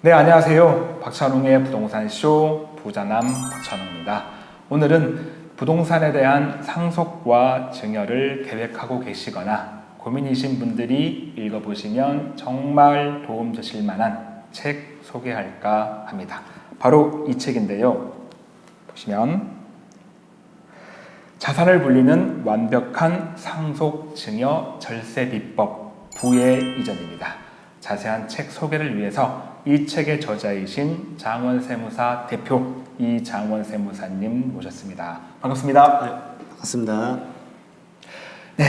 네, 안녕하세요. 박찬웅의 부동산쇼 부자남 박찬웅입니다. 오늘은 부동산에 대한 상속과 증여를 계획하고 계시거나 고민이신 분들이 읽어보시면 정말 도움 되실 만한 책 소개할까 합니다. 바로 이 책인데요. 보시면 자산을 불리는 완벽한 상속 증여 절세 비법 부의 이전입니다. 자세한 책 소개를 위해서 이 책의 저자이신 장원세무사 대표 이장원 세무사님 모셨습니다. 반갑습니다. 네, 반갑습니다. 네,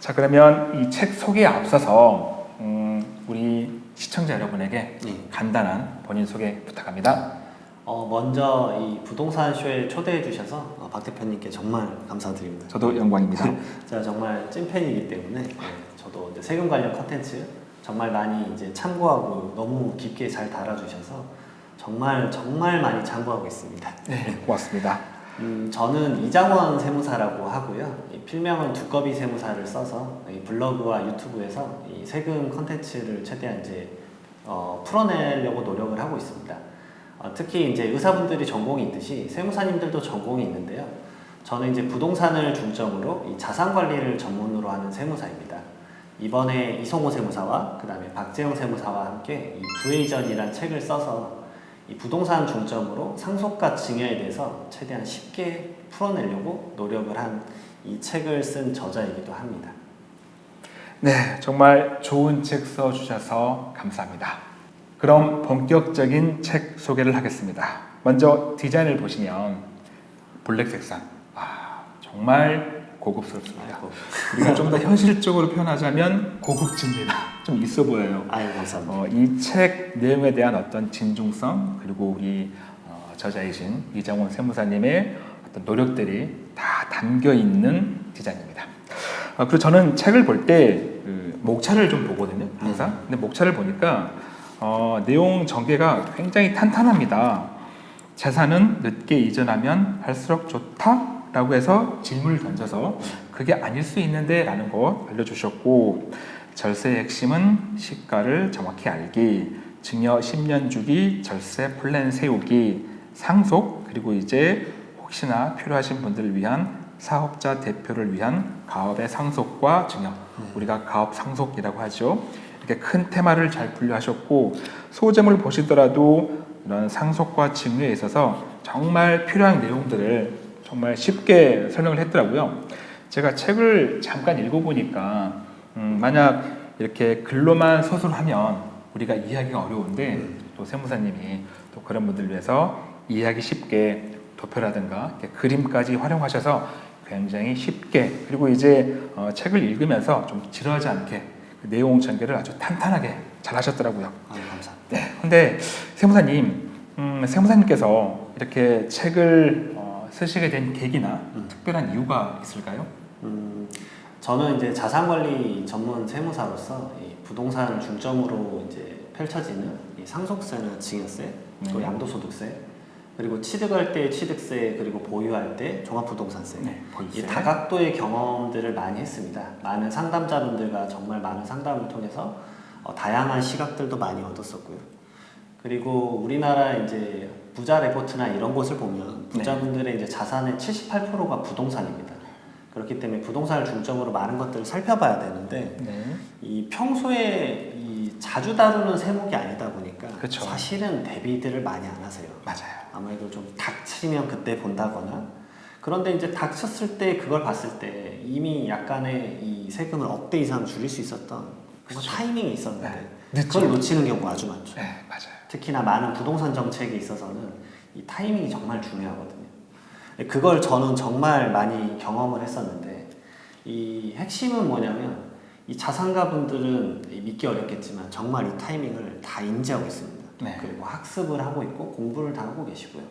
자 그러면 이 책 소개에 앞서서 음, 우리 시청자 여러분에게 네. 간단한 본인 소개 부탁합니다. 어, 먼저 이 부동산 쇼에 초대해 주셔서 어, 박 대표님께 정말 감사드립니다. 저도 영광입니다. 제가 정말 찐팬이기 때문에 네, 저도 세금 관련 컨텐츠 정말 많이 이제 참고하고 너무 깊게 잘 달아주셔서 정말 정말 많이 참고하고 있습니다. 네, 고맙습니다. 음, 저는 이장원 세무사라고 하고요. 이 필명은 두꺼비 세무사를 써서 이 블로그와 유튜브에서 이 세금 컨텐츠를 최대한 이제 어, 풀어내려고 노력을 하고 있습니다. 어, 특히 이제 의사분들이 전공이 있듯이 세무사님들도 전공이 있는데요. 저는 이제 부동산을 중점으로 이 자산 관리를 전문으로 하는 세무사입니다. 이번에 이성호 세무사와 그 다음에 박재영 세무사와 함께 이 부회전이라는 책을 써서 이 부동산 중점으로 상속과 증여에 대해서 최대한 쉽게 풀어내려고 노력을 한 이 책을 쓴 저자이기도 합니다. 네, 정말 좋은 책 써주셔서 감사합니다. 그럼 본격적인 책 소개를 하겠습니다. 먼저 디자인을 보시면 블랙 색상, 아, 정말 고급스럽습니다. 아이고, 그리고 좀더 현실적으로 표현하자면 고급집니다. 좀 있어 보여요. 아유 감사합니다. 어, 이책 내용에 대한 어떤 진중성 그리고 우리 어, 저자이신 이장원 세무사님의 어떤 노력들이 다 담겨 있는 디자인입니다. 어, 그리고 저는 책을 볼 때 그 목차를 좀 보거든요, 항상. 근데 목차를 보니까 어, 내용 전개가 굉장히 탄탄합니다. 재산은 늦게 이전하면 할수록 좋다 라고 해서 질문을 던져서 그게 아닐 수 있는데 라는 거 알려주셨고 절세의 핵심은 시가를 정확히 알기 증여 10년 주기 절세 플랜 세우기 상속 그리고 이제 혹시나 필요하신 분들을 위한 사업자 대표를 위한 가업의 상속과 증여. 우리가 가업 상속이라고 하죠. 이렇게 큰 테마를 잘 분류하셨고 소재물 보시더라도 이런 상속과 증여에 있어서 정말 필요한 내용들을 정말 쉽게 설명을 했더라고요. 제가 책을 잠깐 읽어보니까 음, 만약 이렇게 글로만 서술하면 우리가 이해하기가 어려운데 또 세무사님이 또 그런 분들 위해서 이해하기 쉽게 도표라든가 이렇게 그림까지 활용하셔서 굉장히 쉽게 그리고 이제 어, 책을 읽으면서 좀 지루하지 않게 그 내용 전개를 아주 탄탄하게 잘 하셨더라고요. 아유 감사합니다. 네. 근데 세무사님, 음, 세무사님께서 이렇게 책을 어, 쓰시게 된 계기나 음. 특별한 이유가 있을까요? 음, 저는 이제 자산관리 전문 세무사로서 이 부동산 중점으로 이제 펼쳐지는 이 상속세나 증여세, 또 네. 양도소득세, 그리고 취득할 때 취득세, 그리고 보유할 때 종합부동산세. 네? 이 다각도의 경험들을 많이 했습니다. 많은 상담자분들과 정말 많은 상담을 통해서 어, 다양한 시각들도 많이 얻었었고요. 그리고 우리나라 이제 부자 레포트나 이런 곳을 보면 부자분들의 이제 자산의 78%가 부동산입니다. 그렇기 때문에 부동산을 중점으로 많은 것들을 살펴봐야 되는데 네. 이 평소에 이 자주 다루는 세목이 아니다 보니까 그쵸. 사실은 대비들을 많이 안 하세요. 맞아요. 아무래도 좀 닥치면 그때 본다거나 그런데 이제 닥쳤을 때 그걸 봤을 때 이미 약간의 이 세금을 억대 이상 줄일 수 있었던 그. 타이밍이 있었는데 네. 그걸 놓치는 경우가 아주 많죠. 네, 맞아요. 특히나 많은 부동산 정책에 있어서는 이 타이밍이 정말 중요하거든요. 그걸 저는 정말 많이 경험을 했었는데 이 핵심은 뭐냐면 이 자산가분들은 믿기 어렵겠지만 정말 이 타이밍을 다 인지하고 있습니다. 네. 그리고 학습을 하고 있고 공부를 다 하고 계시고요.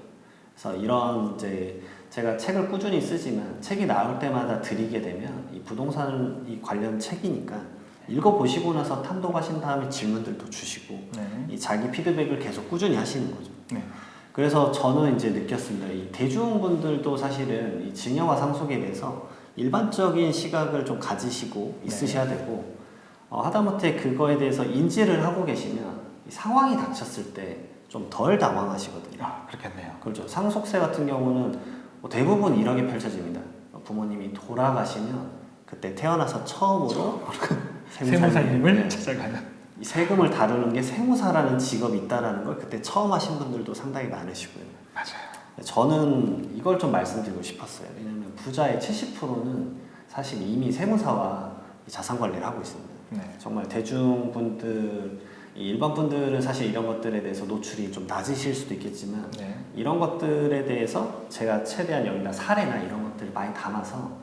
그래서 이런 이제 제가 책을 꾸준히 쓰지만 책이 나올 때마다 드리게 되면 이 부동산 이 관련 책이니까 읽어보시고 나서 탐독하신 다음에 질문들도 주시고 네. 이 자기 피드백을 계속 꾸준히 하시는 거죠. 네. 그래서 저는 이제 느꼈습니다. 이 대중분들도 사실은 이 증여와 상속에 대해서 일반적인 시각을 좀 가지시고 있으셔야 되고 어, 하다못해 그거에 대해서 인지를 하고 계시면 이 상황이 닥쳤을 때 좀 덜 당황하시거든요. 아, 그렇겠네요. 그렇죠. 상속세 같은 경우는 뭐 대부분 이렇게 펼쳐집니다. 부모님이 돌아가시면 그때 태어나서 처음으로 세무사님을 네. 찾아가는. 이 세금을 다루는 게 세무사라는 직업이 있다라는 걸 그때 처음 하신 분들도 상당히 많으시고요. 맞아요. 저는 이걸 좀 말씀드리고 싶었어요. 왜냐하면 부자의 70%는 사실 이미 세무사와 이 자산 관리를 하고 있습니다. 네. 정말 대중분들, 이 일반 분들은 사실 이런 것들에 대해서 노출이 좀 낮으실 수도 있겠지만 네. 이런 것들에 대해서 제가 최대한 여기다 사례나 이런 것들을 많이 담아서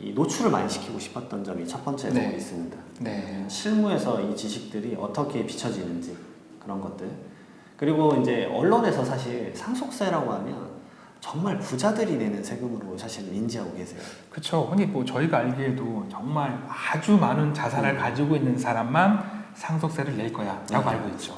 이 노출을 많이 시키고 싶었던 점이 첫 번째로 네. 있습니다. 네. 실무에서 이 지식들이 어떻게 비춰지는지 그런 것들 그리고 이제 언론에서 사실 상속세라고 하면 정말 부자들이 내는 세금으로 사실 인지하고 계세요. 그렇죠. 흔히 뭐 저희가 알기에도 정말 아주 많은 자산을 가지고 있는 사람만 상속세를 낼 거야 라고 네. 알고 있죠.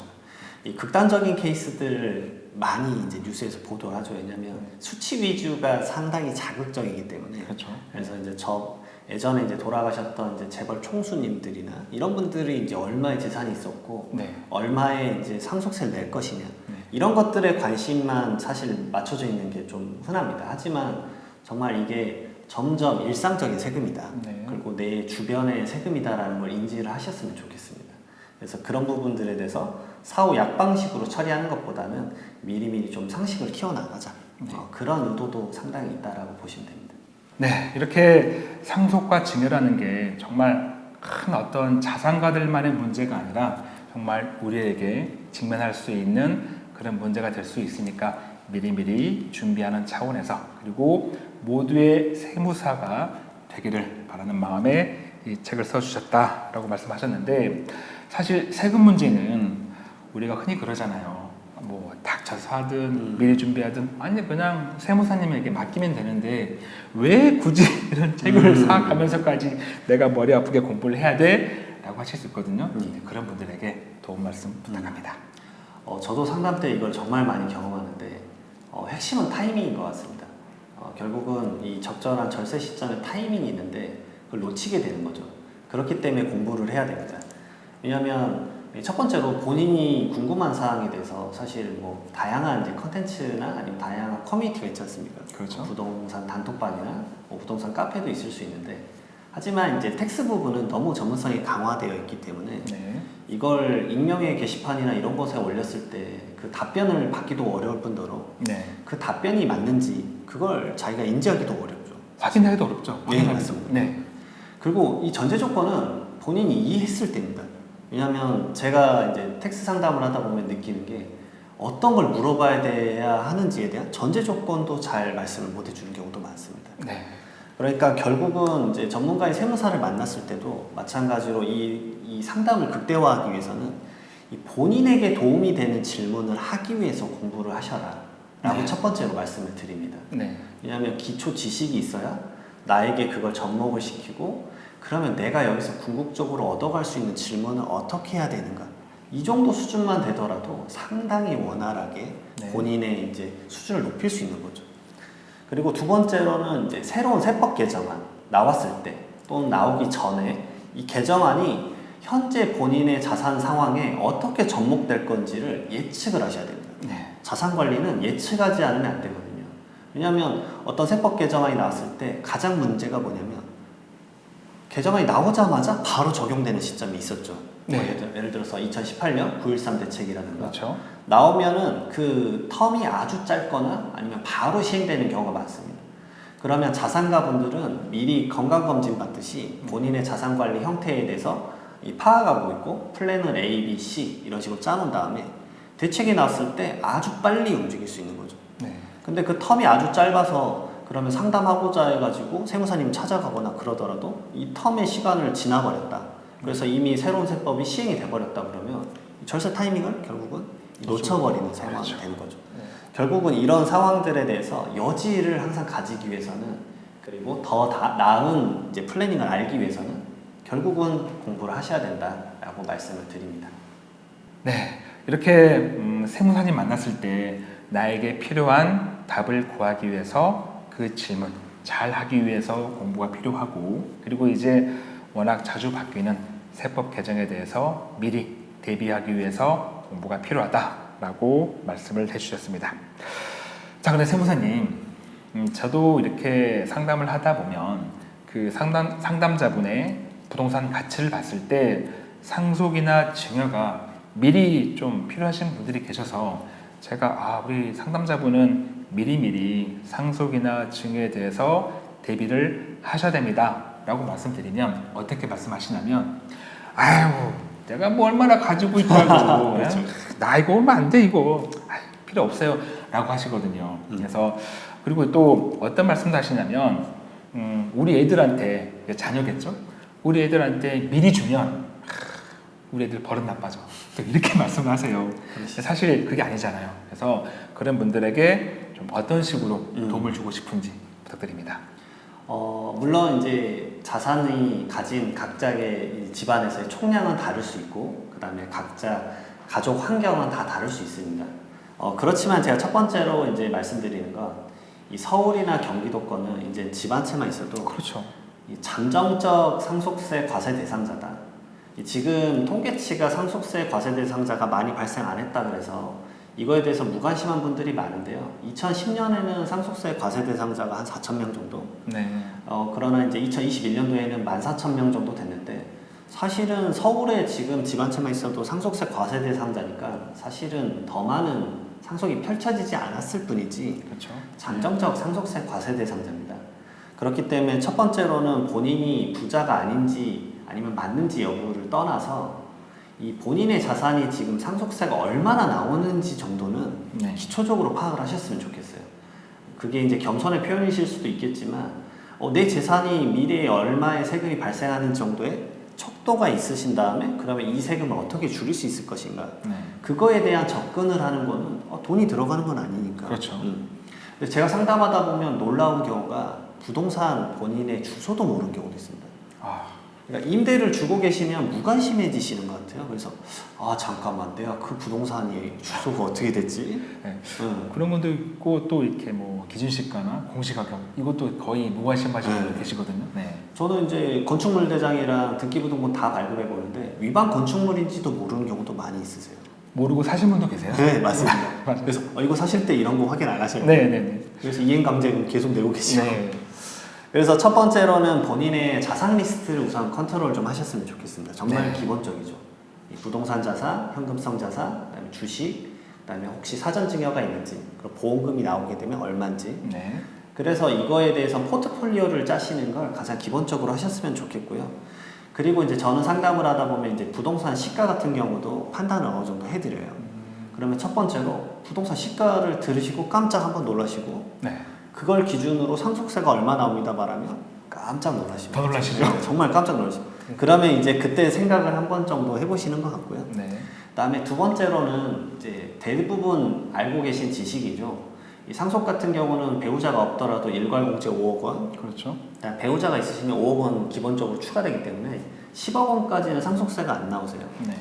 이 극단적인 케이스들 많이 이제 뉴스에서 보도를 하죠. 왜냐하면 수치 위주가 상당히 자극적이기 때문에 그렇죠. 그래서 이제 저 예전에 이제 돌아가셨던 이제 재벌 총수님들이나 이런 분들이 이제 얼마의 재산이 있었고 네. 얼마의 이제 상속세를 낼 것이냐 네. 이런 것들에 관심만 사실 맞춰져 있는 게 좀 흔합니다. 하지만 정말 이게 점점 일상적인 세금이다. 네. 그리고 내 주변의 세금이다라는 걸 인지를 하셨으면 좋겠습니다. 그래서 그런 부분들에 대해서 사후 약방식으로 처리하는 것보다는 미리미리 좀 상식을 키워나가자. 네. 어, 그런 의도도 상당히 있다라고 보시면 됩니다. 네, 이렇게 상속과 증여라는 게 정말 큰 어떤 자산가들만의 문제가 아니라 정말 우리에게 직면할 수 있는 그런 문제가 될 수 있으니까 미리미리 준비하는 차원에서 그리고 모두의 세무사가 되기를 바라는 마음에 이 책을 써주셨다라고 말씀하셨는데 사실 세금 문제는 우리가 흔히 그러잖아요. 뭐 닥쳐서 하든 음. 미리 준비하든 아니 그냥 세무사님에게 맡기면 되는데 왜 굳이 이런 책을 음. 사가면서까지 내가 머리 아프게 공부를 해야 돼? 라고 하실 수 있거든요. 음. 네, 그런 분들에게 도움 말씀 부탁합니다. 어, 저도 상담 때 이걸 정말 많이 경험하는데 어, 핵심은 타이밍인 것 같습니다. 어, 결국은 이 적절한 절세 시점에 타이밍이 있는데 그걸 놓치게 되는 거죠. 그렇기 때문에 공부를 해야 됩니다. 왜냐하면 첫 번째로 본인이 궁금한 사항에 대해서 사실 뭐 다양한 이제 컨텐츠나 아니면 다양한 커뮤니티가 있지 않습니까? 그렇죠. 뭐 부동산 단톡방이나 뭐 부동산 카페도 있을 수 있는데 하지만 이제 tax 부분은 너무 전문성이 강화되어 있기 때문에 네. 이걸 익명의 게시판이나 이런 곳에 올렸을 때 그 답변을 받기도 어려울 뿐더러 네. 그 답변이 맞는지 그걸 자기가 인지하기도 어렵죠. 확인하기도 어렵죠. 네, 확인하기도. 맞습니다. 네. 그리고 이 전제 조건은 본인이 이해했을 때입니다. 왜냐하면 제가 이제 tax 상담을 하다 보면 느끼는 게 어떤 걸 물어봐야 돼야 하는지에 대한 전제 조건도 잘 말씀을 못 해주는 경우도 많습니다. 네. 그러니까 결국은 이제 전문가의 세무사를 만났을 때도 마찬가지로 이, 이 상담을 극대화하기 위해서는 이 본인에게 도움이 되는 질문을 하기 위해서 공부를 하셔라 라고 네. 첫 번째로 말씀을 드립니다. 네. 왜냐하면 기초 지식이 있어야 나에게 그걸 접목을 시키고 그러면 내가 여기서 궁극적으로 얻어갈 수 있는 질문을 어떻게 해야 되는가 이 정도 수준만 되더라도 상당히 원활하게 네. 본인의 이제 수준을 높일 수 있는 거죠. 그리고 두 번째로는 이제 새로운 세법 개정안 나왔을 때 또는 나오기 전에 이 개정안이 현재 본인의 자산 상황에 어떻게 접목될 건지를 예측을 하셔야 됩니다. 네. 자산 관리는 예측하지 않으면 안 되거든요. 왜냐하면 어떤 세법 개정안이 나왔을 때 가장 문제가 뭐냐면 개정안이 나오자마자 바로 적용되는 시점이 있었죠. 네. 뭐 예를, 들- 예를 들어서 2018년 9.13 대책이라든가 그렇죠. 나오면은 그 텀이 아주 짧거나 아니면 바로 시행되는 경우가 많습니다. 그러면 자산가분들은 미리 건강검진 받듯이 본인의 자산관리 형태에 대해서 이 파악하고 있고 플랜을 A, B, C 이런 식으로 짜놓은 다음에 대책이 나왔을 때 아주 빨리 움직일 수 있는 거죠. 네. 근데 그 텀이 아주 짧아서 그러면 상담하고자 해가지고 세무사님 찾아가거나 그러더라도 이 텀의 시간을 지나버렸다. 그래서 이미 새로운 세법이 시행이 돼버렸다 그러면 이 절세 타이밍을 결국은 놓쳐버리는 상황이 그렇죠. 되는 거죠. 네. 결국은 이런 상황들에 대해서 여지를 항상 가지기 위해서는 그리고 더 다, 나은 이제 플래닝을 알기 위해서는 결국은 공부를 하셔야 된다라고 말씀을 드립니다. 네, 이렇게 음, 세무사님 만났을 때 나에게 필요한 답을 구하기 위해서 그 질문 잘 하기 위해서 공부가 필요하고 그리고 이제 워낙 자주 바뀌는 세법 개정에 대해서 미리 대비하기 위해서 공부가 필요하다라고 말씀을 해주셨습니다. 자, 근데 세무사님, 음, 저도 이렇게 상담을 하다 보면 그 상담 상담자분의 부동산 가치를 봤을 때 상속이나 증여가 미리 좀 필요하신 분들이 계셔서 제가 아 우리 상담자분은 미리미리 상속이나 증여에 대해서 대비를 하셔야 됩니다 라고 말씀드리면 어떻게 말씀하시냐면 아유 내가 뭐 얼마나 가지고 있다고 그렇죠. 나 이거 얼마 안 돼 이거 아유, 필요 없어요 라고 하시거든요. 음. 그래서 그리고 또 어떤 말씀도 하시냐면 음, 우리 애들한테 자녀겠죠? 우리 애들한테 미리 주면 우리 애들 버릇 나빠져. 또 이렇게 말씀하세요. 사실 그게 아니잖아요. 그래서 그런 분들에게 좀 어떤 식으로 음. 도움을 주고 싶은지 부탁드립니다. 어, 물론 이제 자산이 가진 각자의 이 집안에서의 총량은 다를 수 있고 그 다음에 각자 가족 환경은 다 다를 수 있습니다. 어, 그렇지만 제가 첫 번째로 이제 말씀드리는 건 이 서울이나 경기도권은 이제 집 한 채만 있어도 그렇죠. 이 잠정적 상속세 과세 대상자다. 이 지금 통계치가 상속세 과세 대상자가 많이 발생 안 했다 그래서 이거에 대해서 무관심한 분들이 많은데요. 2010년에는 상속세 과세 대상자가 한 4천 명 정도. 네. 어, 그러나 이제 2021년도에는 14,000명 정도 됐는데 사실은 서울에 지금 집 한 채만 있어도 상속세 과세 대상자니까 사실은 더 많은 상속이 펼쳐지지 않았을 뿐이지 그렇죠. 잠정적 상속세 과세 대상자입니다. 그렇기 때문에 첫 번째로는 본인이 부자가 아닌지 아니면 맞는지 여부를 떠나서 이 본인의 자산이 지금 상속세가 얼마나 나오는지 정도는 네. 기초적으로 파악을 하셨으면 좋겠어요. 그게 이제 겸손의 표현이실 수도 있겠지만 어, 내 재산이 미래에 얼마의 세금이 발생하는 정도의 척도가 있으신 다음에 그러면 이 세금을 어떻게 줄일 수 있을 것인가 네. 그거에 대한 접근을 하는 거는 어, 돈이 들어가는 건 아니니까. 그렇죠. 음. 근데 제가 상담하다 보면 놀라운 경우가 부동산 본인의 주소도 모르는 경우도 있습니다. 아, 그러니까 임대를 주고 계시면 무관심해지시는 것 같아요. 그래서 아 잠깐만 내가 그 부동산이 주소가 어떻게 됐지? 네. 응. 그런 분도 있고 또 이렇게 뭐 기준시가나 공시가격 이것도 거의 무관심하시는 네. 분들 계시거든요. 네. 저는 이제 건축물 대장이랑 등기부등본 다 발급해 보는데 위반 건축물인지도 모르는 경우도 많이 있으세요. 모르고 사신 분도 계세요? 네 맞습니다. 맞아요. 그래서 어, 이거 사실 때 이런 거 확인 안 하셔요. 네, 네, 네. 그래서 이행강제금은 계속 내고 계시고. 네. 그래서 첫 번째로는 본인의 자산 리스트를 우선 컨트롤 좀 하셨으면 좋겠습니다. 정말 네. 기본적이죠. 이 부동산 자산, 현금성 자산, 그다음에 주식, 그다음에 혹시 사전 증여가 있는지, 그리고 보험금이 나오게 되면 얼마인지. 네. 그래서 이거에 대해서 포트폴리오를 짜시는 걸 가장 기본적으로 하셨으면 좋겠고요. 그리고 이제 저는 상담을 하다 보면 이제 부동산 시가 같은 경우도 판단을 어느 정도 해드려요. 그러면 첫 번째로 부동산 시가를 들으시고 깜짝 한번 놀라시고 네. 그걸 기준으로 상속세가 얼마 나옵니다 말하면 깜짝 놀라십니다. 더 놀라시죠? 네, 정말 깜짝 놀라십니다. 그러면 이제 그때 생각을 한 번 정도 해보시는 것 같고요. 네. 그다음에 두 번째로는 이제 대부분 알고 계신 지식이죠. 이 상속 같은 경우는 배우자가 없더라도 일괄공제 5억 원, 그렇죠. 그다음에 배우자가 있으시면 5억 원 기본적으로 추가되기 때문에 10억 원까지는 상속세가 안 나오세요. 네.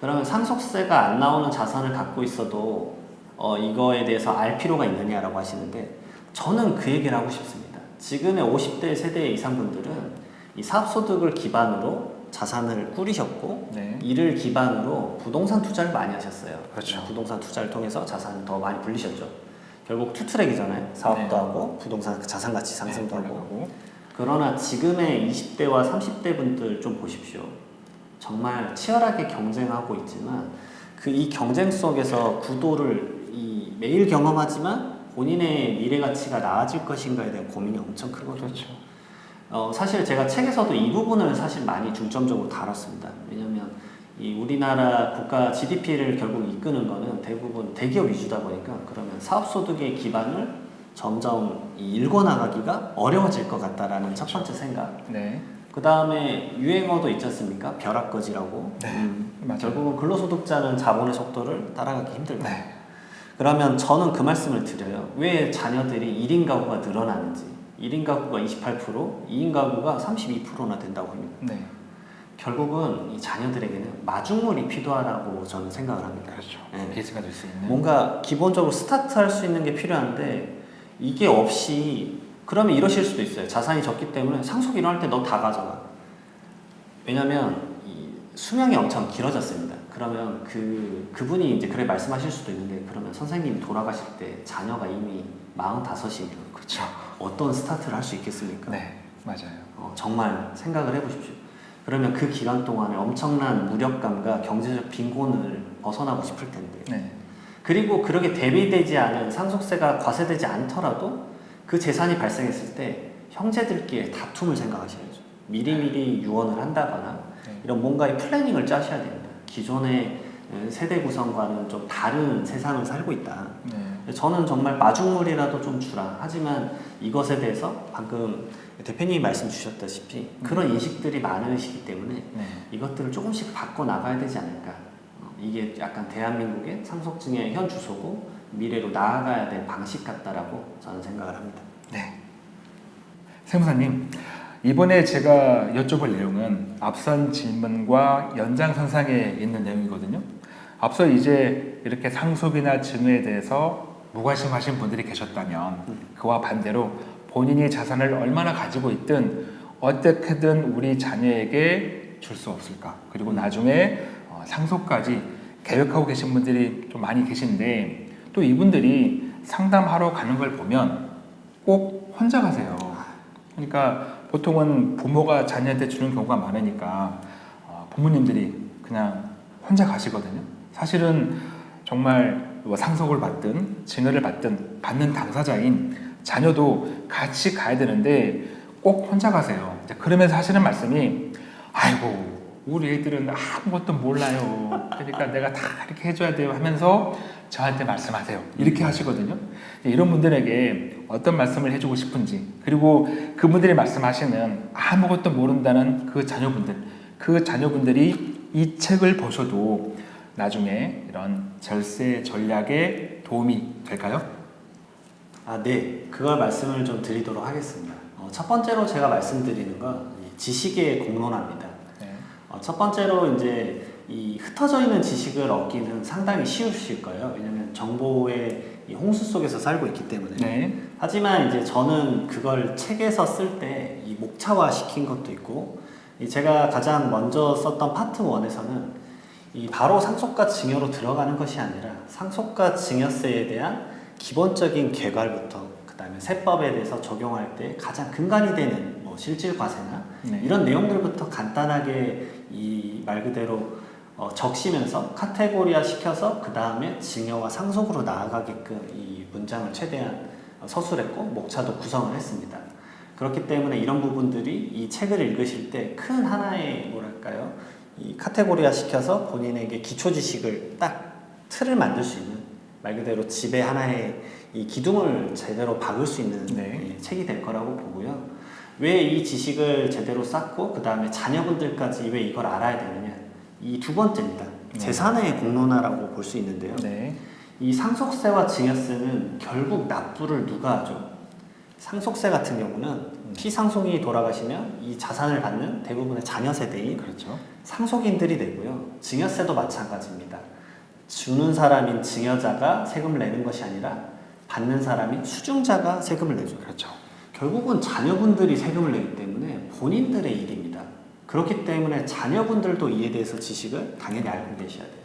그러면 상속세가 안 나오는 자산을 갖고 있어도 어, 이거에 대해서 알 필요가 있느냐라고 하시는데 저는 그 얘기를 하고 싶습니다. 지금의 50대 세대 이상 분들은 이 사업소득을 기반으로 자산을 꾸리셨고 네. 이를 기반으로 부동산 투자를 많이 하셨어요. 그렇죠. 부동산 투자를 통해서 자산을 더 많이 불리셨죠. 결국 투트랙이잖아요. 사업도 네. 하고 부동산 자산 가치 상승도 네, 하고. 그러나 지금의 20대와 30대 분들 좀 보십시오. 정말 치열하게 경쟁하고 있지만 그 이 경쟁 속에서 구도를 이 매일 경험하지만 본인의 미래 가치가 나아질 것인가에 대한 고민이 엄청 크거든요. 그렇죠. 어, 사실 제가 책에서도 이 부분을 사실 많이 중점적으로 다뤘습니다. 왜냐하면 이 우리나라 국가 GDP를 결국 이끄는 거는 대부분 대기업 위주다 보니까 그러면 사업 소득의 기반을 점점 이 일궈 나가기가 어려워질 것 같다라는 첫 번째 생각. 네. 그 다음에 유행어도 있지 않습니까? 벼락거지라고. 네, 음. 결국은 근로소득자는 자본의 속도를 따라가기 힘들다. 네. 그러면 저는 그 말씀을 드려요. 왜 자녀들이 1인 가구가 늘어나는지. 1인 가구가 28%, 2인 가구가 32%나 된다고 합니다. 네. 결국은 이 자녀들에게는 마중물이 필요하다고 저는 생각을 합니다. 그렇죠. 네. 베이스가 될 수 있는. 뭔가 기본적으로 스타트할 수 있는 게 필요한데 이게 없이 그러면 이러실 수도 있어요. 자산이 적기 때문에 상속이 일어날 때 너 다 가져가. 왜냐면 이 수명이 엄청 길어졌습니다. 그러면 그 그분이 이제 그래 말씀하실 수도 있는데 그러면 선생님이 돌아가실 때 자녀가 이미 45이면 그렇죠. 어떤 스타트를 할 수 있겠습니까? 네, 맞아요. 어, 정말 생각을 해보십시오. 그러면 그 기간 동안에 엄청난 무력감과 경제적 빈곤을 벗어나고 싶을 텐데 네, 그리고 그렇게 대비되지 않은 상속세가 과세되지 않더라도 그 재산이 발생했을 때 형제들끼리 다툼을 생각하셔야죠. 미리미리 유언을 한다거나 네. 이런 뭔가의 플래닝을 짜셔야 됩니다. 기존의 세대 구성과는 좀 다른 세상을 살고 있다. 네, 저는 정말 마중물이라도 좀 주라. 하지만 이것에 대해서 방금 대표님이 말씀 주셨다시피 그런 인식들이 많으시기 때문에 네. 이것들을 조금씩 바꿔 나가야 되지 않을까. 어, 이게 약간 대한민국의 상속증의 현 주소고 미래로 나아가야 될 방식 같다라고 저는 생각을 합니다. 네. 세무사님, 이번에 제가 여쭤볼 내용은 앞선 질문과 연장선상에 있는 내용이거든요. 앞서 이제 이렇게 상속이나 증여에 대해서 무관심하신 분들이 계셨다면 그와 반대로 본인이 자산을 얼마나 가지고 있든 어떻게든 우리 자녀에게 줄 수 없을까? 그리고 나중에 어, 상속까지 계획하고 계신 분들이 좀 많이 계신데 또 이분들이 상담하러 가는 걸 보면 꼭 혼자 가세요. 그러니까 보통은 부모가 자녀한테 주는 경우가 많으니까 어, 부모님들이 그냥 혼자 가시거든요. 사실은 정말 뭐 상속을 받든 증여를 받든 받는 당사자인 자녀도 같이 가야 되는데 꼭 혼자 가세요. 그러면서 하시는 말씀이 아이고 우리 애들은 아무것도 몰라요. 그러니까 내가 다 이렇게 해줘야 돼요 하면서 저한테 말씀하세요. 이렇게 하시거든요. 이런 분들에게 어떤 말씀을 해주고 싶은지 그리고 그분들이 말씀하시는 아무것도 모른다는 그 자녀분들 그 자녀분들이 이 책을 보셔도 나중에 이런 절세 전략에 도움이 될까요? 아, 네. 그걸 말씀을 좀 드리도록 하겠습니다. 어, 첫 번째로 제가 말씀드리는 건이 지식의 공론화입니다. 네. 어, 첫 번째로 이제 이 흩어져 있는 지식을 얻기는 상당히 쉬우실 거예요. 왜냐면 정보의 이 홍수 속에서 살고 있기 때문에. 네. 하지만 이제 저는 그걸 책에서 쓸 때 이 목차화 시킨 것도 있고 이 제가 가장 먼저 썼던 파트 1에서는 이 바로 상속과 증여로 들어가는 것이 아니라 상속과 증여세에 대한 기본적인 개괄부터 그 다음에 세법에 대해서 적용할 때 가장 근간이 되는 뭐 실질 과세나 네. 이런 내용들부터 간단하게 이 말 그대로 어, 적시면서 카테고리화 시켜서 그 다음에 증여와 상속으로 나아가게끔 이 문장을 최대한 어, 서술했고 목차도 구성을 했습니다. 그렇기 때문에 이런 부분들이 이 책을 읽으실 때 큰 하나의 뭐랄까요 이 카테고리화 시켜서 본인에게 기초 지식을 딱 틀을 만들 수 있는 말 그대로 집에 하나의 이 기둥을 제대로 박을 수 있는 네. 예, 책이 될 거라고 보고요. 왜 이 지식을 제대로 쌓고 그 다음에 자녀분들까지 왜 이걸 알아야 되느냐 이 두 번째입니다. 네. 재산의 공론화라고 볼 수 있는데요. 네. 이 상속세와 증여세는 결국 납부를 누가 하죠? 상속세 같은 경우는 피상속인이 돌아가시면 이 자산을 받는 대부분의 자녀 세대인 그렇죠. 상속인들이 내고요. 증여세도 마찬가지입니다. 주는 사람인 증여자가 세금을 내는 것이 아니라 받는 사람인 수중자가 세금을 내죠. 그렇죠. 결국은 자녀분들이 세금을 내기 때문에 본인들의 일입니다. 그렇기 때문에 자녀분들도 이에 대해서 지식을 당연히 알고 계셔야 돼요.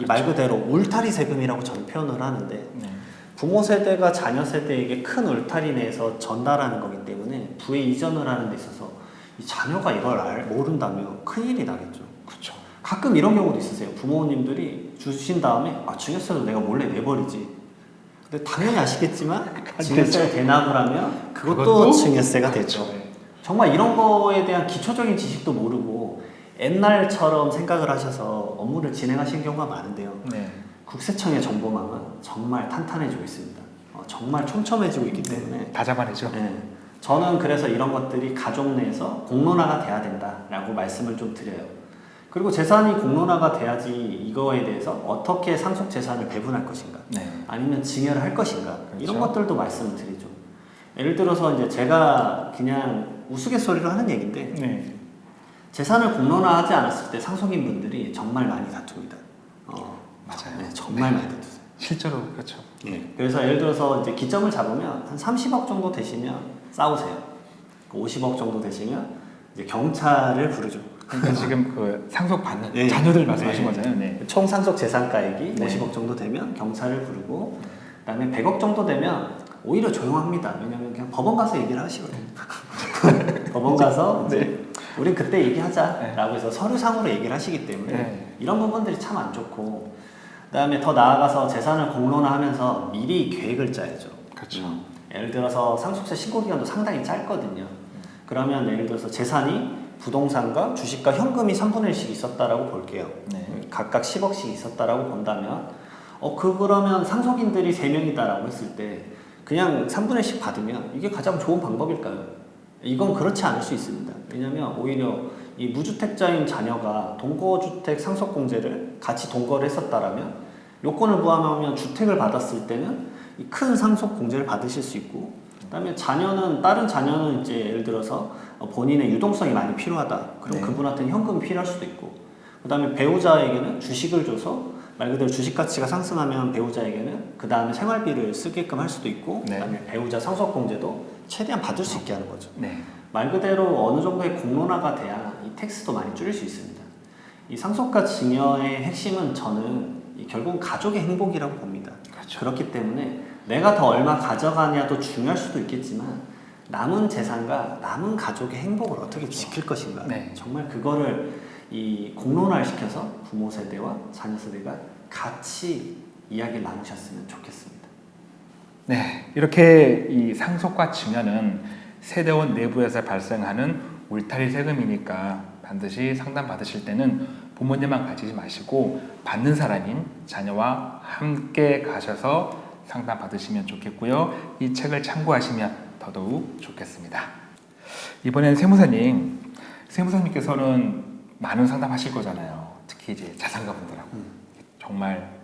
이 말 그대로 울타리 세금이라고 저는 표현을 하는데 네. 부모 세대가 자녀 세대에게 큰 울타리 내에서 전달하는 거기 때문에 부에 이전을 하는 데 있어서 이 자녀가 이걸 알, 모른다면 큰일이 나겠죠. 그렇죠. 가끔 이런 경우도 있으세요. 부모님들이 주신 다음에 아 증여세도 내가 몰래 내버리지. 근데 당연히 아시겠지만 증여세를 대납을 하면 그것도, 그것도 증여세가 되죠. 네. 정말 이런 거에 대한 기초적인 지식도 모르고 옛날처럼 생각을 하셔서 업무를 진행하시는 경우가 많은데요. 네. 국세청의 정보망은 정말 탄탄해지고 있습니다. 어, 정말 촘촘해지고 있기 때문에 다 잡아내죠. 네. 저는 그래서 이런 것들이 가족 내에서 공론화가 돼야 된다라고 말씀을 좀 드려요. 그리고 재산이 공론화가 돼야지 이거에 대해서 어떻게 상속 재산을 배분할 것인가, 네. 아니면 증여를 할 것인가 이런 그렇죠. 것들도 말씀을 드리죠. 예를 들어서 이제 제가 그냥 우스갯소리로 하는 얘기인데 네. 재산을 공론화하지 않았을 때 상속인 분들이 정말 많이 다툽니다. 어, 맞아요. 네, 정말 많이 다투세요. 실제로 그렇죠. 예. 그래서 예를 들어서 이제 기점을 잡으면 한 30억 정도 되시면 싸우세요. 50억 정도 되시면 이제 경찰을 부르죠. 그러니까 지금 그 상속 받는 네. 자녀들 말씀하신 네. 거잖아요. 네. 총 상속 재산가액이 네. 50억 정도 되면 경찰을 부르고 그다음에 100억 정도 되면 오히려 조용합니다. 왜냐면 그냥 법원 가서 얘기를 하시거든요. 법원 가서 이제 우리 그때 얘기하자라고 해서 서류상으로 얘기를 하시기 때문에 네. 이런 부분들이 참 안 좋고 그다음에 더 나아가서 재산을 공론화하면서 미리 계획을 짜야죠. 그렇죠. 음. 예를 들어서 상속세 신고 기간도 상당히 짧거든요. 그러면 예를 들어서 재산이 부동산과 주식과 현금이 3분의 1씩 있었다라고 볼게요. 네. 각각 10억씩 있었다라고 본다면 어, 그 그러면 상속인들이 3명이다라고 했을 때 그냥 3분의 1씩 받으면 이게 가장 좋은 방법일까요? 이건 그렇지 않을 수 있습니다. 왜냐하면 오히려 이 무주택자인 자녀가 동거주택 상속공제를 같이 동거를 했었다라면 요건을 부합하면 주택을 받았을 때는 이큰 상속공제를 받으실 수 있고 그다음에 자녀는 다른 자녀는 이제 예를 들어서 어, 본인의 유동성이 많이 필요하다. 그럼 네. 그분한테는 현금이 필요할 수도 있고 그다음에 배우자에게는 주식을 줘서 말 그대로 주식 가치가 상승하면 배우자에게는 그 다음에 생활비를 쓰게끔 할 수도 있고 네. 그다음에 배우자 상속공제도 최대한 받을 수 있게 하는 거죠. 네. 말 그대로 어느 정도의 공론화가 돼야 이 텍스도 많이 줄일 수 있습니다. 이 상속과 증여의 핵심은 저는 이 결국 가족의 행복이라고 봅니다. 그렇죠. 그렇기 때문에 내가 더 얼마 가져가냐도 중요할 수도 있겠지만 남은 재산과 남은 가족의 행복을 어떻게 지킬 것인가 네. 정말 그거를 이 공론화를 시켜서 부모 세대와 자녀 세대가 같이 이야기를 나누셨으면 좋겠습니다. 네, 이렇게 이 상속과 증여는 세대원 내부에서 발생하는 울타리 세금이니까 반드시 상담 받으실 때는 부모님만 가지지 마시고 받는 사람인 자녀와 함께 가셔서 상담 받으시면 좋겠고요. 이 책을 참고하시면 더더욱 좋겠습니다. 이번엔 세무사님, 세무사님께서는 많은 상담하실 거잖아요. 특히 이제 자산가분들하고 정말 예,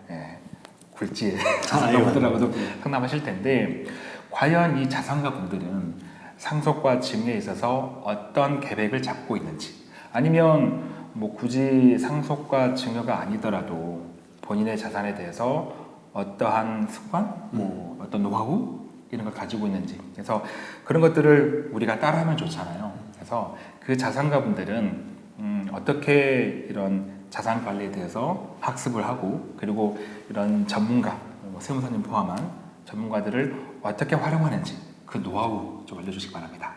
굴지의 자산가분들하고도 상담하실 텐데 과연 이 자산가 분들은 상속과 증여에 있어서 어떤 계획을 잡고 있는지 아니면 뭐 굳이 상속과 증여가 아니더라도 본인의 자산에 대해서 어떠한 습관, 뭐 어떤 노하우 이런 걸 가지고 있는지. 그래서 그런 것들을 우리가 따라하면 좋잖아요. 그래서 그 자산가 분들은 음, 어떻게 이런 자산 관리에 대해서 학습을 하고 그리고 이런 전문가, 뭐 세무사님 포함한 전문가들을 어떻게 활용하는지 그 노하우 좀 알려주시기 바랍니다.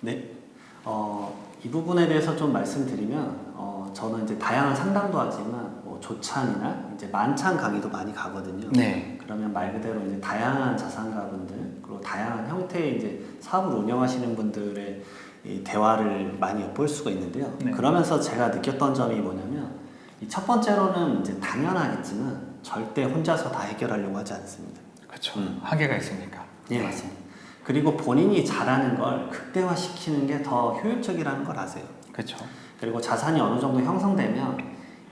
네. 어, 이 부분에 대해서 좀 말씀드리면 어, 저는 이제 다양한 상담도 하지만 뭐 조찬이나 이제 만찬 강의도 많이 가거든요. 네. 그러면 말 그대로 이제 다양한 자산가분들 그리고 다양한 형태의 이제 사업을 운영하시는 분들의 이 대화를 많이 엿볼 수가 있는데요. 네. 그러면서 제가 느꼈던 점이 뭐냐면 이첫 번째로는 이제 당연하겠지만 절대 혼자서 다 해결하려고 하지 않습니다. 그렇죠. 음. 한계가 있으니까. 예, 맞습니다. 그리고 본인이 잘하는 걸 극대화시키는 게 더 효율적이라는 걸 아세요. 그렇죠. 그리고 자산이 어느 정도 형성되면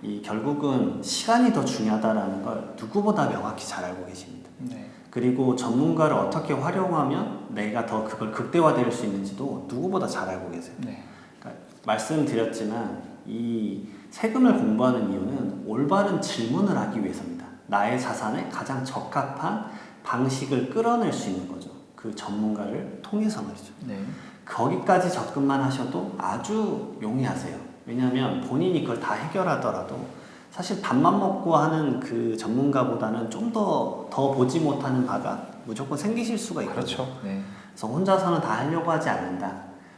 이 결국은 시간이 더 중요하다라는 걸 누구보다 명확히 잘 알고 계십니다. 네. 그리고 전문가를 어떻게 활용하면 내가 더 그걸 극대화될 수 있는지도 누구보다 잘 알고 계세요. 네. 그러니까 말씀드렸지만 이 세금을 공부하는 이유는 올바른 질문을 하기 위해서입니다. 나의 자산에 가장 적합한 방식을 끌어낼 수 있는 거죠. 그 전문가를 통해서 말이죠. 네. 거기까지 접근만 하셔도 아주 용이하세요. 왜냐하면 본인이 그걸 다 해결하더라도 사실 밥만 먹고 하는 그 전문가보다는 좀더더 보지 못하는 바가 무조건 생기실 수가 있거든요. 그렇죠. 네. 그래서 혼자서는 다 하려고 하지 않는다.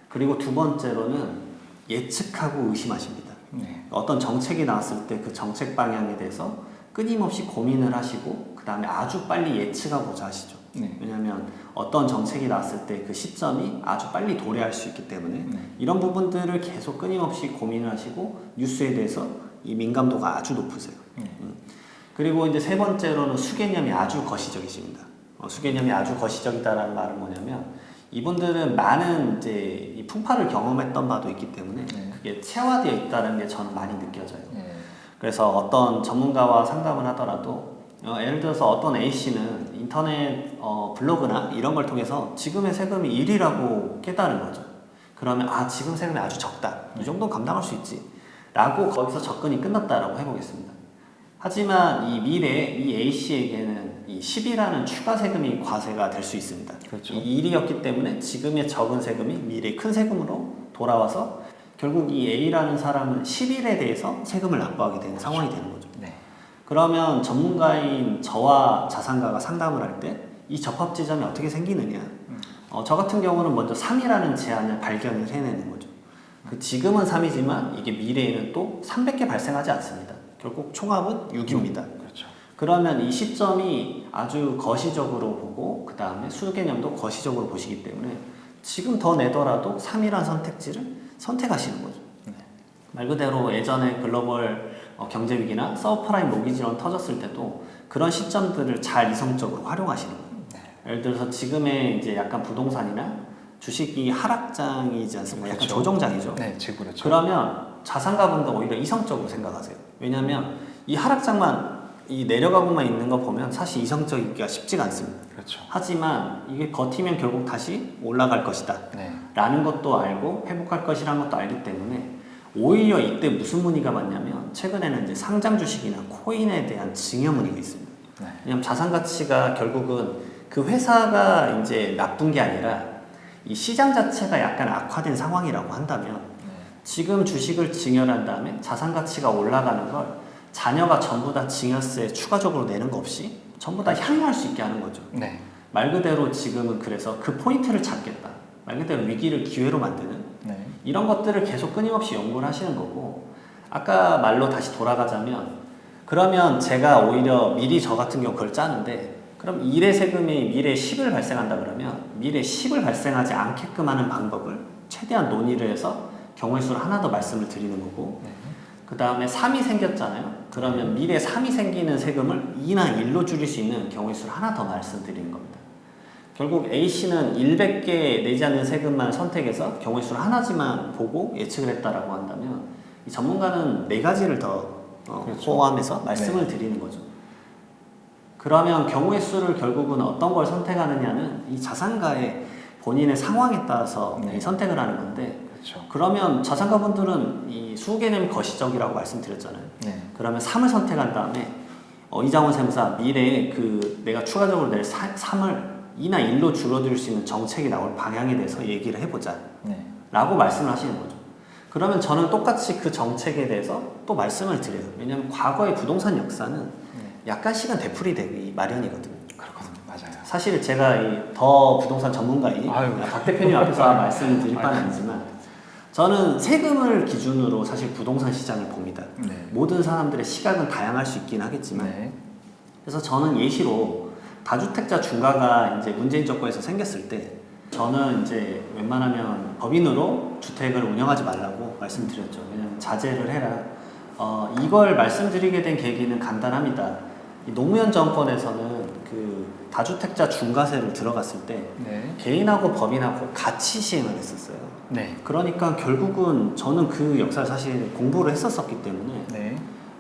그리고 두 번째로는 예측하고 의심하십니다. 네. 어떤 정책이 나왔을 때 그 정책 방향에 대해서 끊임없이 고민을 하시고 그 다음에 아주 빨리 예측하고자 하시죠. 네. 왜냐하면 어떤 정책이 나왔을 때 그 시점이 아주 빨리 도래할 수 있기 때문에 네. 이런 부분들을 계속 끊임없이 고민을 하시고 뉴스에 대해서 이 민감도가 아주 높으세요. 네. 그리고 이제 세 번째로는 수개념이 아주 거시적이십니다. 어, 수개념이 아주 거시적이다라는 말은 뭐냐면 이분들은 많은 이제 이 풍파를 경험했던 바도 있기 때문에 네. 그게 체화되어 있다는 게 저는 많이 느껴져요. 네. 그래서 어떤 전문가와 상담을 하더라도 어, 예를 들어서 어떤 A 씨는 인터넷 어, 블로그나 이런 걸 통해서 지금의 세금이 1이라고 깨달은 거죠. 그러면 아 지금 세금이 아주 적다. 이 정도 는 감당할 수 있지. 라고 거기서 접근이 끝났다라고 해보겠습니다. 하지만 이 미래 이 A 씨에게는 이 10이라는 추가 세금이 과세가 될 수 있습니다. 그렇죠. 이 1이었기 때문에 지금의 적은 세금이 미래의 큰 세금으로 돌아와서 결국 이 A라는 사람은 10일에 대해서 세금을 납부하게 되는 상황이 되는 거죠. 네. 그러면 전문가인 저와 자산가가 상담을 할 때 이 접합 지점이 어떻게 생기느냐. 어, 저 같은 경우는 먼저 3이라는 제한을 발견을 해내는 거죠. 그 지금은 3이지만 이게 미래에는 또 300개 발생하지 않습니다. 결국 총합은 6입니다. 그렇죠. 그러면 이 시점이 아주 거시적으로 보고 그 다음에 수 개념도 거시적으로 보시기 때문에 지금 더 내더라도 3이라는 선택지를 선택하시는 거죠. 네. 말 그대로 예전에 글로벌 어, 경제 위기나 서브프라임 모기지론 터졌을 때도 그런 시점들을 잘 이성적으로 활용하시는 거예요. 네. 예를 들어서 지금의 이제 약간 부동산이나 주식이 하락장이지 않습니까? 약간 그렇죠. 조정장이죠. 네, 지금 그렇죠. 그러면 자산가분도 오히려 이성적으로 생각하세요. 왜냐하면 이 하락장만 이 내려가고만 있는 거 보면 사실 이성적이기가 쉽지가 않습니다. 그렇죠. 하지만 이게 버티면 결국 다시 올라갈 것이다. 네. 라는 것도 알고 회복할 것이라는 것도 알기 때문에 오히려 이때 무슨 문의가 많냐면 최근에는 이제 상장 주식이나 코인에 대한 증여 문의가 있습니다. 네. 왜냐하면 자산 가치가 결국은 그 회사가 이제 나쁜 게 아니라 이 시장 자체가 약간 악화된 상황이라고 한다면 네. 지금 주식을 증여한 다음에 자산 가치가 올라가는 걸 자녀가 전부 다 증여세 추가적으로 내는 거 없이 전부 다 향유할 수 있게 하는 거죠. 네. 말 그대로 지금은 그래서 그 포인트를 잡겠다. 말 그대로 위기를 기회로 만드는 네. 이런 것들을 계속 끊임없이 연구를 하시는 거고 아까 말로 다시 돌아가자면 그러면 제가 오히려 미리 저 같은 경우 그걸 짜는데 그럼 일의 세금이 미래에 10을 발생한다 그러면 미래에 10을 발생하지 않게끔 하는 방법을 최대한 논의를 해서 경우의 수를 하나 더 말씀을 드리는 거고 네. 그 다음에 3이 생겼잖아요 그러면 미래에 3이 생기는 세금을 2나 1로 줄일 수 있는 경우의 수를 하나 더 말씀드리는 겁니다 결국 A씨는 100개 내지 않는 세금만 선택해서 경우의 수를 하나지만 보고 예측을 했다라고 한다면 이 전문가는 네 가지를 더 어, 그렇죠. 포함해서 말씀을 드리는 거죠. 그러면 경우의 수를 결국은 어떤 걸 선택하느냐는 이 자산가의 본인의 상황에 따라서 네. 이 선택을 하는 건데 그렇죠. 그러면 자산가분들은 이 수개념이 거시적이라고 말씀드렸잖아요. 네. 그러면 3을 선택한 다음에 어, 이장원 세무사 미래에 그 내가 추가적으로 낼 3을 2나 1로 줄어들 수 있는 정책이 나올 방향에 대해서 얘기를 해보자 네. 라고 말씀을 하시는 거죠 그러면 저는 똑같이 그 정책에 대해서 또 말씀을 드려요 왜냐하면 과거의 부동산 역사는 네. 약간씩은 되풀이 되기 마련이거든요 그렇거든요. 맞아요. 사실 제가 이더 부동산 전문가인 아유. 박 대표님 앞에서 말씀을 드릴 바는 아니지만 저는 세금을 기준으로 사실 부동산 시장을 봅니다 네. 모든 사람들의 시각은 다양할 수 있긴 하겠지만 네. 그래서 저는 예시로 다주택자 중과가 이제 문재인 정권에서 생겼을 때 저는 이제 웬만하면 법인으로 주택을 운영하지 말라고 말씀드렸죠. 왜냐하면 자제를 해라. 어, 이걸 말씀드리게 된 계기는 간단합니다. 이 노무현 정권에서는 그 다주택자 중과세를 들어갔을 때 네. 개인하고 법인하고 같이 시행을 했었어요. 네. 그러니까 결국은 저는 그 역사를 사실 공부를 했었었기 때문에 네.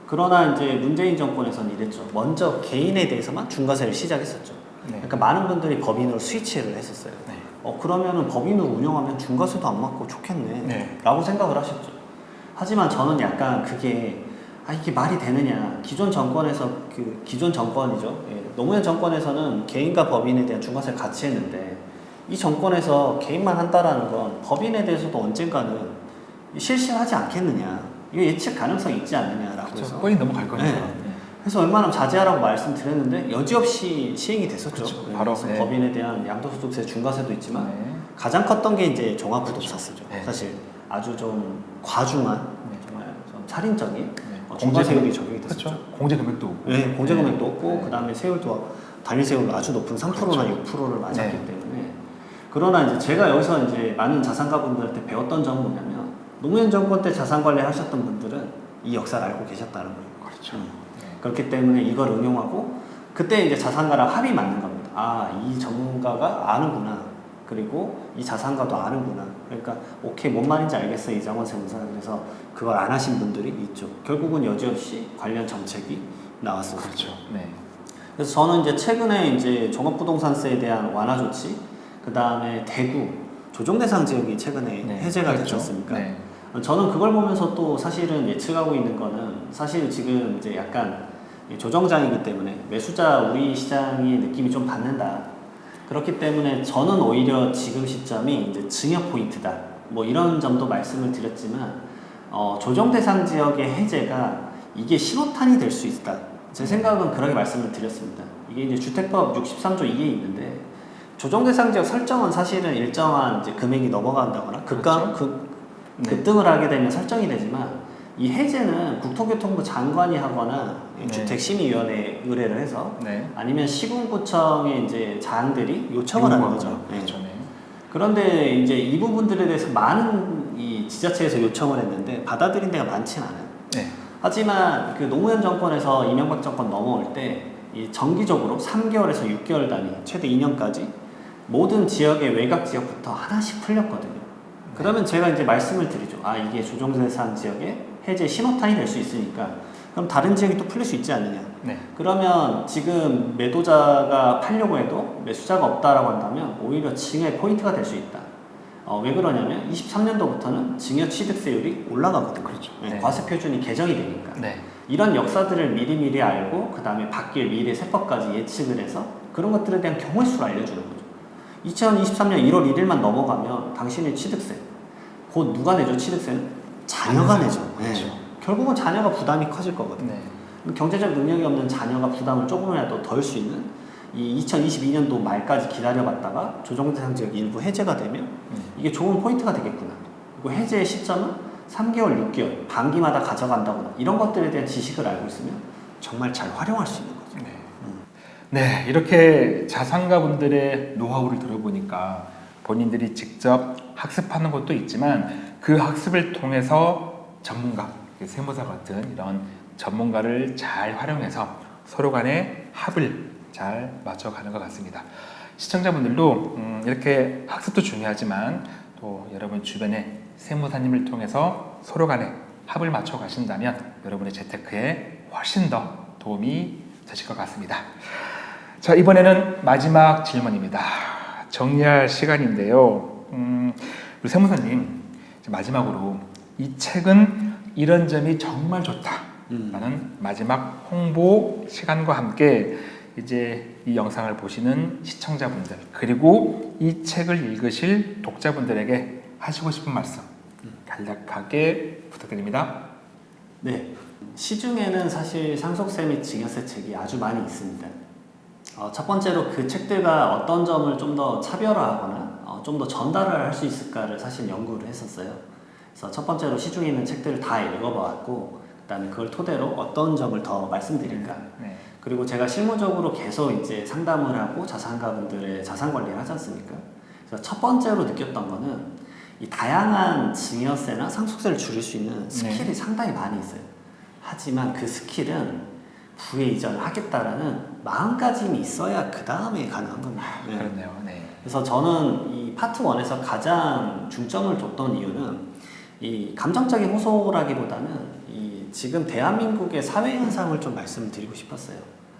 그러나 이제 문재인 정권에서는 이랬죠. 먼저 개인에 대해서만 중과세를 시작했었죠. 네. 그러니까 많은 분들이 법인으로 스위치를 했었어요. 네. 어 그러면은 법인으로 운영하면 중과세도 안 맞고 좋겠네. 네. 라고 생각을 하셨죠. 하지만 저는 약간 그게 아 이게 말이 되느냐. 기존 정권에서 그 기존 정권이죠. 예, 노무현 정권에서는 개인과 법인에 대한 중과세를 같이 했는데 이 정권에서 개인만 한다라는 건 법인에 대해서도 언젠가는 실시하지 않겠느냐. 이거 예측 가능성이 있지 않느냐라고 그렇죠. 해서 뻔히 넘어갈 거니까. 네. 네. 그래서 웬만하면 자제하라고 말씀드렸는데 여지없이 시행이 됐었죠. 그렇죠. 네, 바로, 네. 법인에 대한 양도소득세 중과세도 있지만 네. 가장 컸던 게 이제 종합부동산세죠. 네. 사실 아주 좀 과중한 네. 정말 좀 살인적인 네. 어, 중과세율이 적용이 됐었죠. 그렇죠. 공제 금액도 없고. 네, 공제 금액도 네. 없고 네. 그다음에 세율도 단일 세율로 아주 높은 3%나 그렇죠. 6%를 맞았기 네. 때문에 그러나 이제 제가 여기서 이제 많은 자산가분들한테 배웠던 점은 뭐냐면 노무현 정권 때 자산 관리 하셨던 분들은 이 역사를 알고 계셨다는 거예요. 그렇죠. 음. 네. 그렇기 때문에 이걸 응용하고 그때 이제 자산가랑 합이 맞는 겁니다. 아, 이 전문가가 아는구나. 그리고 이 자산가도 아는구나. 그러니까 오케이 뭔 말인지 알겠어 이장원 세무사. 그래서 그걸 안 하신 분들이 있죠. 결국은 여지없이 관련 정책이 나왔었죠. 그렇죠. 네. 그래서 저는 이제 최근에 이제 종합부동산세에 대한 완화 조치, 그 다음에 대구 조정 대상 지역이 최근에 네. 해제가 그렇죠. 됐지 않습니까? 네. 저는 그걸 보면서 또 사실은 예측하고 있는 거는 사실 지금 이제 약간 조정장이기 때문에 매수자 우위 시장의 느낌이 좀 받는다. 그렇기 때문에 저는 오히려 지금 시점이 이제 증여 포인트다. 뭐 이런 점도 말씀을 드렸지만 어, 조정 대상 지역의 해제가 이게 신호탄이 될 수 있다. 제 생각은 그렇게 말씀을 드렸습니다. 이게 이제 주택법 63조 2에 있는데 조정 대상 지역 설정은 사실은 일정한 이제 금액이 넘어간다거나 급감 급, 네. 급등을 하게 되면 설정이 되지만 이 해제는 국토교통부 장관이 하거나 네. 주택심의위원회에 의뢰를 해서 네. 아니면 시군구청의 이제 장들이 요청을 하는 거죠. 네. 그렇죠. 네. 그런데 이제 이 부분들에 대해서 많은 이 지자체에서 요청을 했는데 받아들인 데가 많지는 않아요. 네. 하지만 그 노무현 정권에서 이명박 정권 넘어올 때이 정기적으로 3개월에서 6개월 단위 최대 2년까지 모든 지역의 외곽 지역부터 하나씩 풀렸거든요. 그러면 제가 이제 말씀을 드리죠. 아 이게 조정대상 지역의 해제 신호탄이 될 수 있으니까 그럼 다른 지역이 또 풀릴 수 있지 않느냐. 네. 그러면 지금 매도자가 팔려고 해도 매수자가 없다라고 한다면 오히려 증여 포인트가 될 수 있다. 어, 왜 그러냐면 23년도부터는 증여 취득세율이 올라가거든요. 그렇죠. 네, 네. 과세 표준이 개정이 되니까. 네. 이런 역사들을 미리미리 알고 그 다음에 바뀔 미래 세법까지 예측을 해서 그런 것들에 대한 경우의 수를 알려주는 거죠. 2023년 1월 1일만 넘어가면 당신의 취득세 곧 누가 내죠 취득세는? 자녀가 내죠. 네. 그렇죠. 결국은 자녀가 부담이 커질 거거든요. 네. 경제적 능력이 없는 자녀가 부담을 조금이라도 덜 수 있는 이 2022년도 말까지 기다려봤다가 조정대상 지역 일부 해제가 되면 네. 이게 좋은 포인트가 되겠구나. 그리고 해제의 시점은 3개월, 6개월, 반기마다 가져간다거나 이런 것들에 대한 지식을 알고 있으면 정말 잘 활용할 수 있는 거죠. 네. 네, 이렇게 자산가분들의 노하우를 들어보니까 본인들이 직접 학습하는 것도 있지만 그 학습을 통해서 전문가, 세무사 같은 이런 전문가를 잘 활용해서 서로 간의 합을 잘 맞춰가는 것 같습니다. 시청자분들도 음, 이렇게 학습도 중요하지만 또 여러분 주변에 세무사님을 통해서 서로 간에 합을 맞춰 가신다면 여러분의 재테크에 훨씬 더 도움이 되실 것 같습니다. 자 이번에는 마지막 질문입니다. 정리할 시간인데요. 음, 우리 세무사님 마지막으로 이 책은 이런 점이 정말 좋다라는 마지막 홍보 시간과 함께 이제 이 영상을 보시는 시청자분들 그리고 이 책을 읽으실 독자분들에게 하시고 싶은 말씀 간략하게 부탁드립니다. 네. 시중에는 사실 상속세 및 증여세 책이 아주 많이 있습니다. 어, 첫 번째로 그 책들과 어떤 점을 좀 더 차별화하거나 어, 좀 더 전달을 할 수 있을까를 사실 연구를 했었어요. 그래서 첫 번째로 시중에 있는 책들을 다 읽어봤고 그다음에 그걸 토대로 어떤 점을 더 말씀드릴까 네. 그리고 제가 실무적으로 계속 이제 상담을 하고 자산가분들의 자산 관리를 하지 않습니까? 그래서 첫 번째로 느꼈던 거는 이 다양한 증여세나 상속세를 줄일 수 있는 스킬이 상당히 많이 있어요. 하지만 그 스킬은 부의 이전을 하겠다라는 마음가짐이 있어야 그 다음에 가능한 겁니다. 네. 그렇네요. 네. 그래서 저는 이 파트 1에서 가장 중점을 뒀던 이유는 이 감정적인 호소라기보다는 이 지금 대한민국의 사회 현상을 좀 말씀드리고 싶었어요.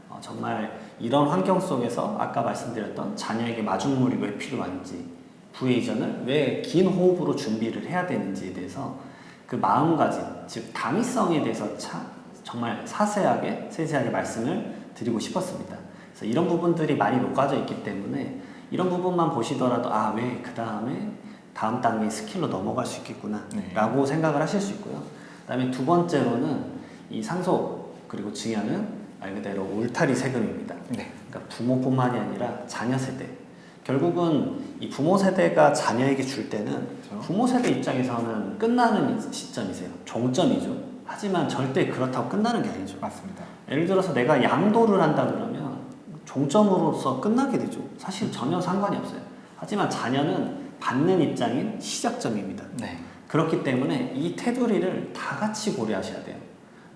어, 정말 이런 환경 속에서 아까 말씀드렸던 자녀에게 마중물이 왜 필요한지, 부의 이전을 왜 긴 호흡으로 준비를 해야 되는지에 대해서 그 마음가짐, 즉 당위성에 대해서 차, 정말 사세하게 세세하게 말씀을 드리고 싶었습니다. 그래서 이런 부분들이 많이 녹아져 있기 때문에 이런 부분만 보시더라도 아 왜 그 다음에 다음 단계 스킬로 넘어갈 수 있겠구나 네. 라고 생각을 하실 수 있고요 그 다음에 두 번째로는 이 상속 그리고 증여는 말 그대로 울타리 세금입니다 네. 그러니까 부모뿐만이 아니라 자녀 세대 결국은 이 부모 세대가 자녀에게 줄 때는 그렇죠. 부모 세대 입장에서는 끝나는 시점이세요 종점이죠 하지만 절대 그렇다고 끝나는 게 아니죠 맞습니다. 예를 들어서 내가 양도를 한다 그러면 종점으로서 끝나게 되죠. 사실 전혀 상관이 없어요. 하지만 자녀는 받는 입장인 시작점입니다. 네. 그렇기 때문에 이 테두리를 다 같이 고려하셔야 돼요.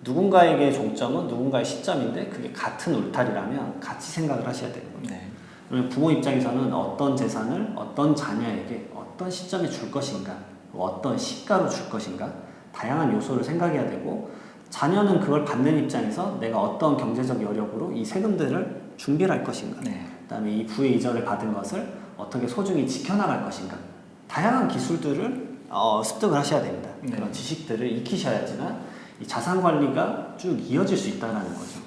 누군가에게 종점은 누군가의 시점인데 그게 같은 울타리라면 같이 생각을 하셔야 되는 거죠. 네. 그러면 부모 입장에서는 어떤 재산을 어떤 자녀에게 어떤 시점에 줄 것인가, 어떤 시가로 줄 것인가, 다양한 요소를 생각해야 되고, 자녀는 그걸 받는 입장에서 내가 어떤 경제적 여력으로 이 세금들을 준비를 할 것인가, 네. 그다음에 이 부의 이전을 받은 것을 어떻게 소중히 지켜나갈 것인가, 다양한 기술들을 어, 습득을 하셔야 됩니다. 네. 그런 지식들을 익히셔야지만 이 자산 관리가 쭉 이어질 수 있다는 거죠.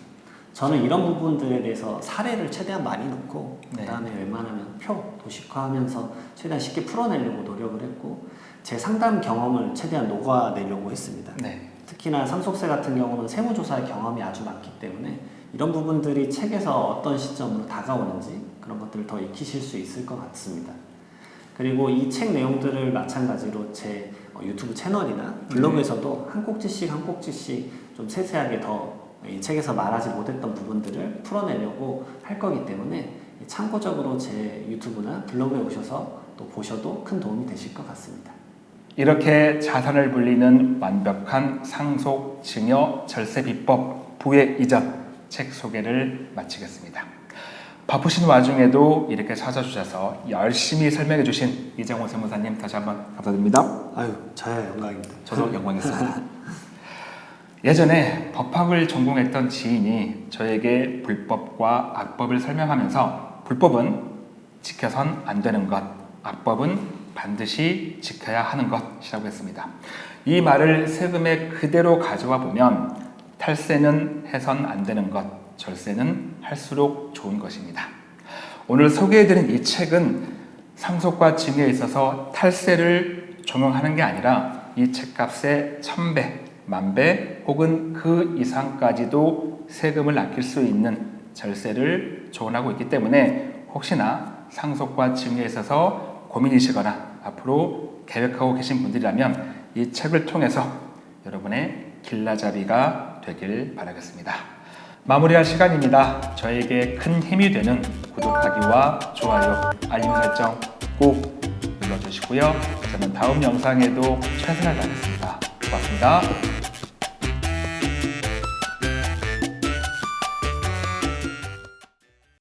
저는 이런 부분들에 대해서 사례를 최대한 많이 넣고 네. 그다음에 웬만하면 표 도식화하면서 최대한 쉽게 풀어내려고 노력을 했고 제 상담 경험을 최대한 녹아내려고 했습니다. 네. 특히나 상속세 같은 경우는 세무조사 경험이 아주 많기 때문에 이런 부분들이 책에서 어떤 시점으로 다가오는지 그런 것들을 더 익히실 수 있을 것 같습니다. 그리고 이 책 내용들을 마찬가지로 제 어, 유튜브 채널이나 블로그에서도 한 꼭지씩 한 꼭지씩 좀 세세하게 더 이 책에서 말하지 못했던 부분들을 풀어내려고 할 거기 때문에 참고적으로 제 유튜브나 블로그에 오셔서 또 보셔도 큰 도움이 되실 것 같습니다. 이렇게 자산을 불리는 완벽한 상속, 증여, 절세 비법, 부의 이전 책 소개를 마치겠습니다. 바쁘신 와중에도 이렇게 찾아주셔서 열심히 설명해 주신 이정호 세무사님 다시 한번 감사드립니다. 아유, 저야 영광입니다. 저도 영광이었습니다. 예전에 법학을 전공했던 지인이 저에게 불법과 악법을 설명하면서 불법은 지켜선 안 되는 것, 악법은 반드시 지켜야 하는 것이라고 했습니다. 이 말을 세금에 그대로 가져와 보면 탈세는 해선 안 되는 것, 절세는 할수록 좋은 것입니다. 오늘 소개해드린 이 책은 상속과 증여에 있어서 탈세를 적용하는 게 아니라 이 책값의 천배, 만배 혹은 그 이상까지도 세금을 아낄 수 있는 절세를 조언하고 있기 때문에 혹시나 상속과 증여에 있어서 고민이시거나 앞으로 계획하고 계신 분들이라면 이 책을 통해서 여러분의 길라잡이가 되길 바라겠습니다. 마무리할 시간입니다. 저에게 큰 힘이 되는 구독하기와 좋아요, 알림 설정 꼭 눌러주시고요. 저는 다음 영상에도 최선을 다하겠습니다. 고맙습니다.